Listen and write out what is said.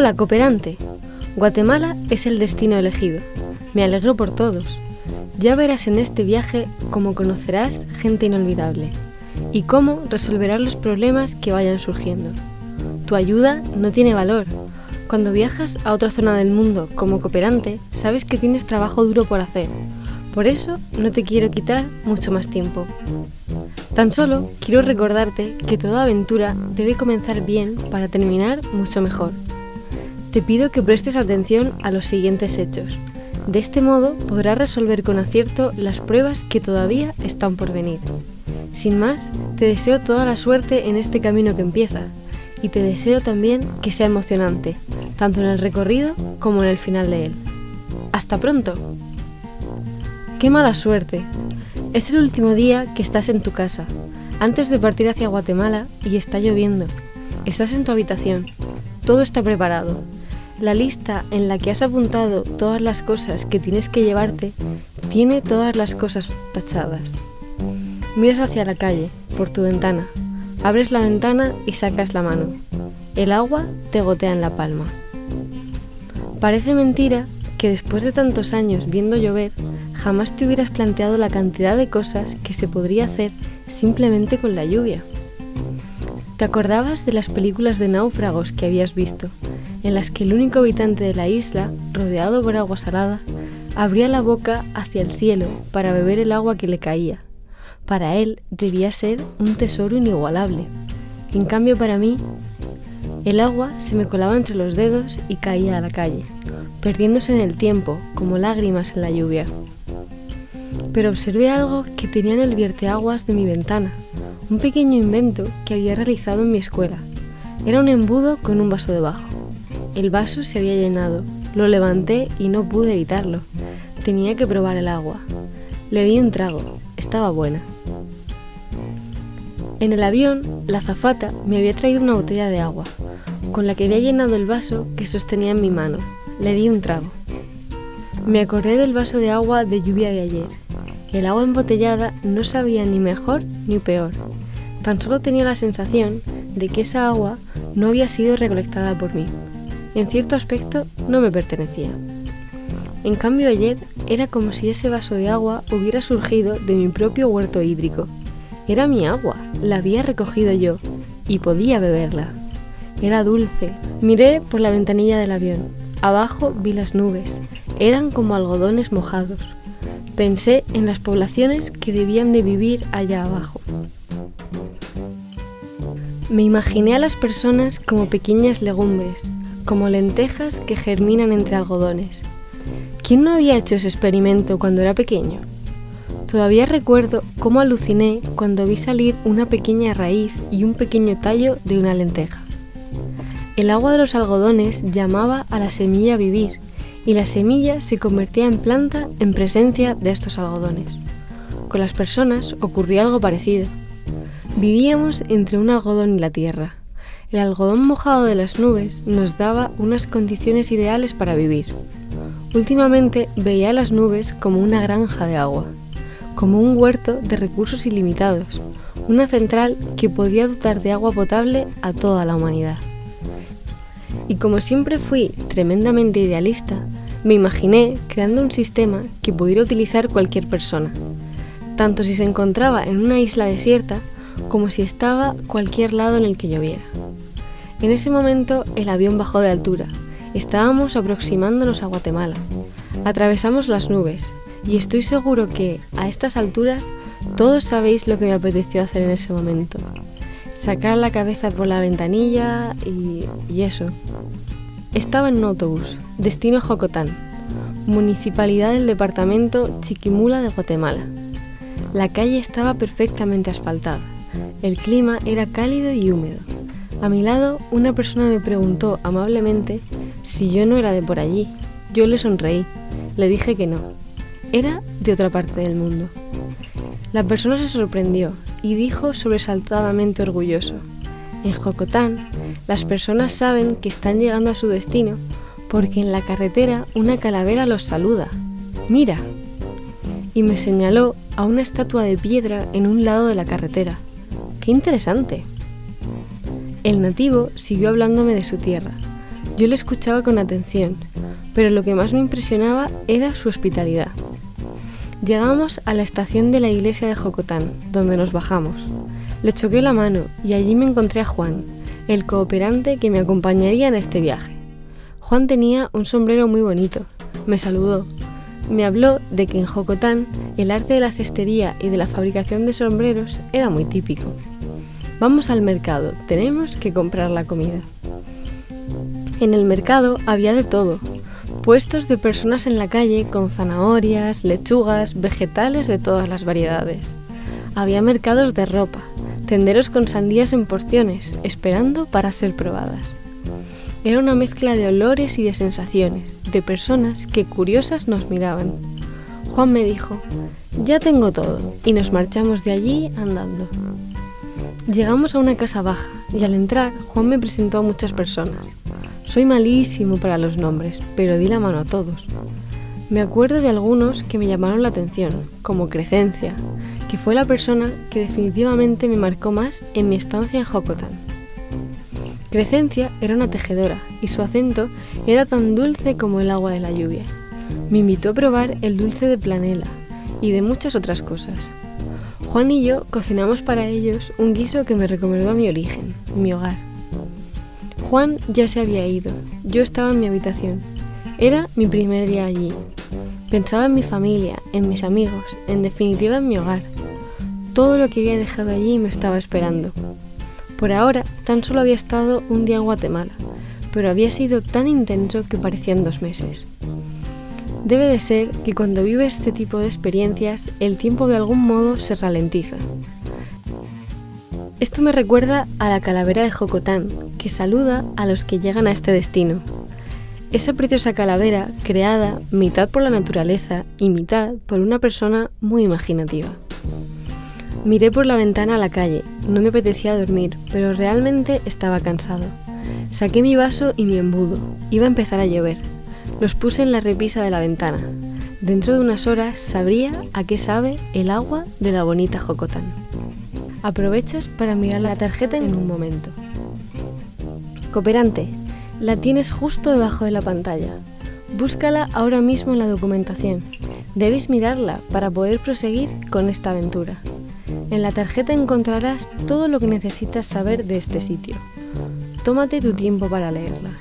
Hola, cooperante. Guatemala es el destino elegido. Me alegro por todos. Ya verás en este viaje cómo conocerás gente inolvidable y cómo resolverás los problemas que vayan surgiendo. Tu ayuda no tiene valor. Cuando viajas a otra zona del mundo como cooperante, sabes que tienes trabajo duro por hacer. Por eso no te quiero quitar mucho más tiempo. Tan solo quiero recordarte que toda aventura debe comenzar bien para terminar mucho mejor. Te pido que prestes atención a los siguientes hechos. De este modo podrás resolver con acierto las pruebas que todavía están por venir. Sin más, te deseo toda la suerte en este camino que empieza y te deseo también que sea emocionante, tanto en el recorrido como en el final de él. ¡Hasta pronto! ¡Qué mala suerte! Es el último día que estás en tu casa, antes de partir hacia Guatemala y está lloviendo. Estás en tu habitación. Todo está preparado. La lista en la que has apuntado todas las cosas que tienes que llevarte tiene todas las cosas tachadas. Miras hacia la calle, por tu ventana. Abres la ventana y sacas la mano. El agua te gotea en la palma. Parece mentira que después de tantos años viendo llover, jamás te hubieras planteado la cantidad de cosas que se podría hacer simplemente con la lluvia. ¿Te acordabas de las películas de náufragos que habías visto, en las que el único habitante de la isla, rodeado por agua salada, abría la boca hacia el cielo para beber el agua que le caía? Para él debía ser un tesoro inigualable. En cambio para mí, el agua se me colaba entre los dedos y caía a la calle, perdiéndose en el tiempo como lágrimas en la lluvia pero observé algo que tenía en el vierteaguas de mi ventana, un pequeño invento que había realizado en mi escuela. Era un embudo con un vaso debajo. El vaso se había llenado, lo levanté y no pude evitarlo. Tenía que probar el agua. Le di un trago, estaba buena. En el avión, la azafata me había traído una botella de agua, con la que había llenado el vaso que sostenía en mi mano. Le di un trago. Me acordé del vaso de agua de lluvia de ayer el agua embotellada no sabía ni mejor ni peor. Tan solo tenía la sensación de que esa agua no había sido recolectada por mí. En cierto aspecto no me pertenecía. En cambio ayer era como si ese vaso de agua hubiera surgido de mi propio huerto hídrico. Era mi agua, la había recogido yo y podía beberla. Era dulce. Miré por la ventanilla del avión. Abajo vi las nubes. Eran como algodones mojados. Pensé en las poblaciones que debían de vivir allá abajo. Me imaginé a las personas como pequeñas legumbres, como lentejas que germinan entre algodones. ¿Quién no había hecho ese experimento cuando era pequeño? Todavía recuerdo cómo aluciné cuando vi salir una pequeña raíz y un pequeño tallo de una lenteja. El agua de los algodones llamaba a la semilla a vivir y la semilla se convertía en planta en presencia de estos algodones. Con las personas ocurría algo parecido. Vivíamos entre un algodón y la tierra. El algodón mojado de las nubes nos daba unas condiciones ideales para vivir. Últimamente veía las nubes como una granja de agua, como un huerto de recursos ilimitados, una central que podía dotar de agua potable a toda la humanidad. Y como siempre fui tremendamente idealista, me imaginé creando un sistema que pudiera utilizar cualquier persona, tanto si se encontraba en una isla desierta como si estaba cualquier lado en el que lloviera. En ese momento el avión bajó de altura. Estábamos aproximándonos a Guatemala. Atravesamos las nubes y estoy seguro que, a estas alturas, todos sabéis lo que me apeteció hacer en ese momento sacar la cabeza por la ventanilla y, eso. Estaba en un autobús, destino Jocotán, municipalidad del departamento Chiquimula de Guatemala. La calle estaba perfectamente asfaltada. El clima era cálido y húmedo. A mi lado, una persona me preguntó amablemente si yo no era de por allí. Yo le sonreí. Le dije que no. Era de otra parte del mundo. La persona se sorprendió y dijo sobresaltadamente orgulloso, en Jocotán, las personas saben que están llegando a su destino porque en la carretera una calavera los saluda. Mira. Y me señaló a una estatua de piedra en un lado de la carretera. ¡Qué interesante! El nativo siguió hablándome de su tierra. Yo le escuchaba con atención, pero lo que más me impresionaba era su hospitalidad. Llegamos a la estación de la iglesia de Jocotán, donde nos bajamos. Le choqué la mano y allí me encontré a Juan, el cooperante que me acompañaría en este viaje. Juan tenía un sombrero muy bonito. Me saludó. Me habló de que en Jocotán el arte de la cestería y de la fabricación de sombreros era muy típico. Vamos al mercado, tenemos que comprar la comida. En el mercado había de todo, puestos de personas en la calle con zanahorias, lechugas, vegetales de todas las variedades. Había mercados de ropa, tenderos con sandías en porciones, esperando para ser probadas. Era una mezcla de olores y de sensaciones, de personas que curiosas nos miraban. Juan me dijo, ya tengo todo, y nos marchamos de allí andando. Llegamos a una casa baja y al entrar Juan me presentó a muchas personas. Soy malísimo para los nombres, pero di la mano a todos. Me acuerdo de algunos que me llamaron la atención, como Crecencia, que fue la persona que definitivamente me marcó más en mi estancia en Jocotán. Crecencia era una tejedora y su acento era tan dulce como el agua de la lluvia. Me invitó a probar el dulce de planela y de muchas otras cosas. Juan y yo cocinamos para ellos un guiso que me recomendó mi origen, mi hogar. Juan ya se había ido, yo estaba en mi habitación. Era mi primer día allí. Pensaba en mi familia, en mis amigos, en definitiva en mi hogar. Todo lo que había dejado allí me estaba esperando. Por ahora, tan solo había estado un día en Guatemala, pero había sido tan intenso que parecían dos meses. Debe de ser que cuando vives este tipo de experiencias, el tiempo de algún modo se ralentiza. Esto me recuerda a la calavera de Jocotán, que saluda a los que llegan a este destino. Esa preciosa calavera creada mitad por la naturaleza y mitad por una persona muy imaginativa. Miré por la ventana a la calle, no me apetecía dormir, pero realmente estaba cansado. Saqué mi vaso y mi embudo, iba a empezar a llover, los puse en la repisa de la ventana. Dentro de unas horas sabría a qué sabe el agua de la bonita Jocotán. Aprovechas para mirar la tarjeta en un momento. Cooperante, la tienes justo debajo de la pantalla. Búscala ahora mismo en la documentación. Debes mirarla para poder proseguir con esta aventura. En la tarjeta encontrarás todo lo que necesitas saber de este sitio. Tómate tu tiempo para leerla.